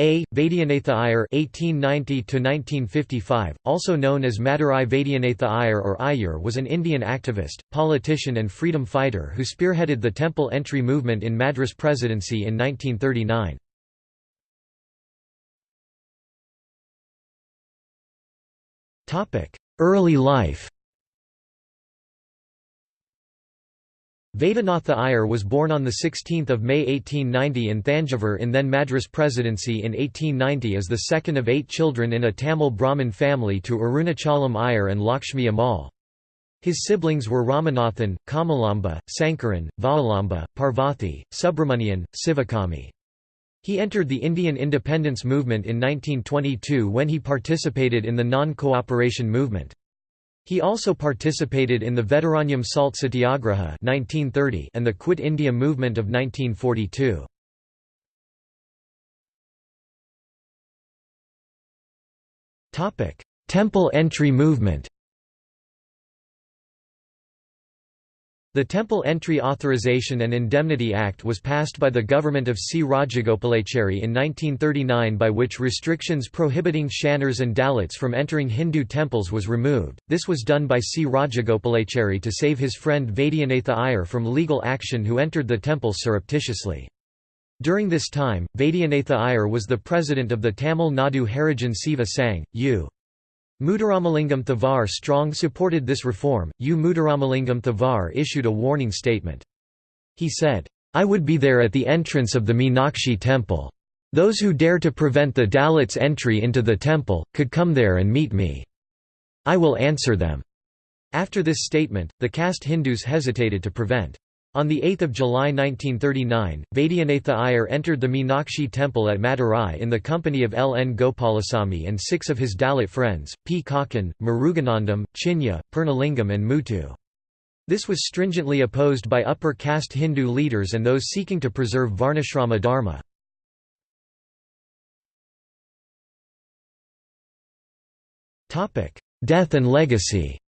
A. Vaidyanatha Iyer (1890–1955), also known as Madurai Vaidyanatha Iyer or Iyer, was an Indian activist, politician, and freedom fighter who spearheaded the temple entry movement in Madras Presidency in 1939. Topic: Early life. Vaidyanath Iyer was born on 16 May 1890 in Thanjavur in then Madras Presidency in 1890 as the second of eight children in a Tamil Brahmin family to Arunachalam Iyer and Lakshmi Ammal. His siblings were Ramanathan, Kamalamba, Sankaran, Valalamba, Parvathi, Subramanian, Sivakami. He entered the Indian independence movement in 1922 when he participated in the non-cooperation movement. He also participated in the Vedaranyam Salt Satyagraha 1930 and the Quit India movement of 1942. Temple entry movement The Temple Entry Authorization and Indemnity Act was passed by the government of C. Rajagopalachari in 1939 by which restrictions prohibiting Shanars and Dalits from entering Hindu temples was removed. This was done by C. Rajagopalachari to save his friend Vaidyanatha Iyer from legal action who entered the temple surreptitiously. During this time, Vaidyanatha Iyer was the president of the Tamil Nadu Harijan Seva Sangh, U. Muthuramalingam Thevar strong supported this reform. U. Muthuramalingam Thevar issued a warning statement. He said, I would be there at the entrance of the Meenakshi temple. Those who dare to prevent the Dalits' entry into the temple, could come there and meet me. I will answer them. After this statement, the caste Hindus hesitated to prevent on 8 July 1939, Vaidyanatha Iyer entered the Meenakshi temple at Madurai in the company of L. N. Gopalasamy and six of his Dalit friends, P. Kakkan, Muruganandam, Chinya, Purnalingam and Muthu. This was stringently opposed by upper caste Hindu leaders and those seeking to preserve Varnashrama dharma. Death and legacy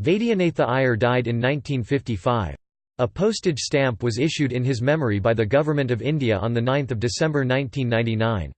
Vaidyanatha Iyer died in 1955. A postage stamp was issued in his memory by the Government of India on 9 December 1999.